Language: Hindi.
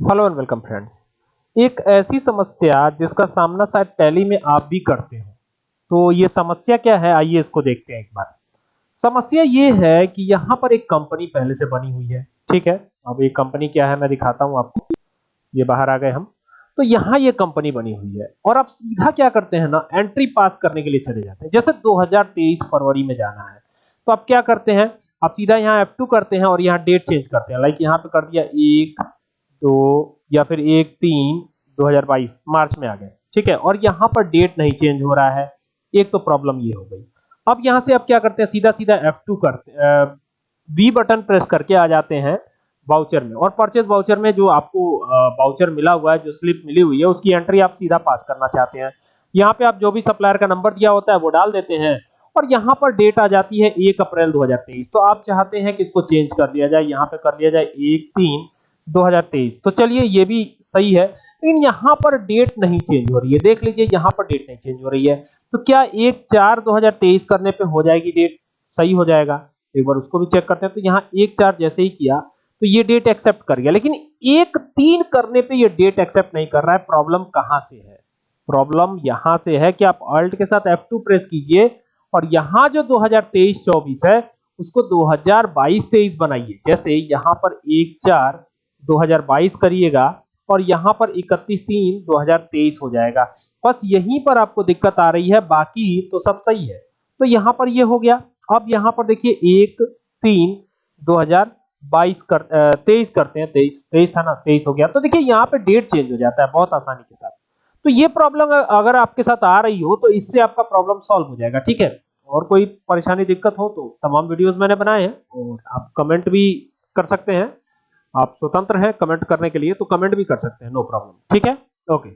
हेलो एंड वेलकम फ्रेंड्स एक ऐसी समस्या जिसका सामना शायद टैली में आप भी करते हो। तो ये समस्या क्या है? आइए इसको देखते हैं एक बार। समस्या ये है कि यहाँ पर एक कंपनी पहले से बनी हुई है। ठीक है? अब ये कंपनी क्या है? मैं दिखाता हूँ आपको। ये बाहर आ गए हम। तो यहाँ ये कंपनी बनी हुई है। और आप सीधा क्या करते हैं ना, एंट्री पास करने के लिए चले जाते हैं। जैसे 2023 फरवरी में जाना है। तो आप क्या करते हैं? आप सीधा यहाँ F2 करते हैं और यहाँ डेट चेंज करते हैं। लाइक यहाँ पे कर दिया एक दो या फिर एक तीन 2022 मार्च में आ गए। ठीक है? और यहाँ पर डेट नहीं चेंज हो रहा है। एक तो प्रॉब्लम ये हो गई। अब यहाँ से आप क्या करते हैं? सीधा सीधा F2 करते बी बटन प्रेस करके आ जाते हैं वाउचर में। और परचेज वाउचर में जो आपको वाउचर मिला हुआ है, जो स्लिप मिली हुई है, उसकी एंट्री आप सीधा पास करना चाहते हैं। यहाँ पे आप जो भी सप्लायर का नंबर दिया होता है, वो डाल देते हैं। और यहाँ पर डेट आ जाती है एक अप्रैल 2023 तो आप चाहते हैं कि इसको चेंज कर दिया जाए, यहाँ पे कर दिया जाए एक तीन 2023 तो चलिए, ये भी सही है। लेकिन यहाँ पर डेट नहीं चेंज हो रही है। देख लीजिए, यहाँ पर डेट नहीं चेंज हो रही है। तो क्या एक चार 2023 करने पे हो जाएगी डेट सही हो जाएगा। एक बार उसको भी चेक करते हैं। तो यहाँ एक चार जैसे ही किया तो ये डेट एक्सेप्ट कर गया। लेकिन एक तीन करने पे ये डेट एक्सेप्ट नहीं कर रहा है। प्रॉब्लम कहाँ से है? प्रॉब्लम यहाँ से है कि आप अल्ट के साथ F2 प्रेस कीजिए और यहाँ जो 2023-24 है, उसको 2022-23 बनाइए। जैसे यहाँ पर एक चार 2022 करिएगा और यहाँ पर 31 तीन 2023 हो जाएगा। बस यहीं पर आपको दिक्कत आ रही है, बाकी तो सब सही है। तो यहाँ पर ये हो गया। अब यहाँ पर देखिए, एक, तीन 2022 कर तेईस करते हैं, तेईस तेईस था ना, तेईस हो गया। तो देखिए, यहाँ पे डेट चेंज हो जाता है बहुत आसानी के साथ। तो ये प्रॉब्लम अगर आपके साथ आ रही हो तो इससे आपका प्रॉब्लम सॉल्व हो जाएगा, ठीक है? और कोई परेशानी, दिक्कत हो तो तमाम वीडियोस मैंने बनाए हैं और आप कमेंट भी कर सकते हैं। आप स्वतंत्र हैं कमेंट करने के लिए तो कमेंट भी कर सकते हैं नो प्रॉब्लम ठीक है? ओके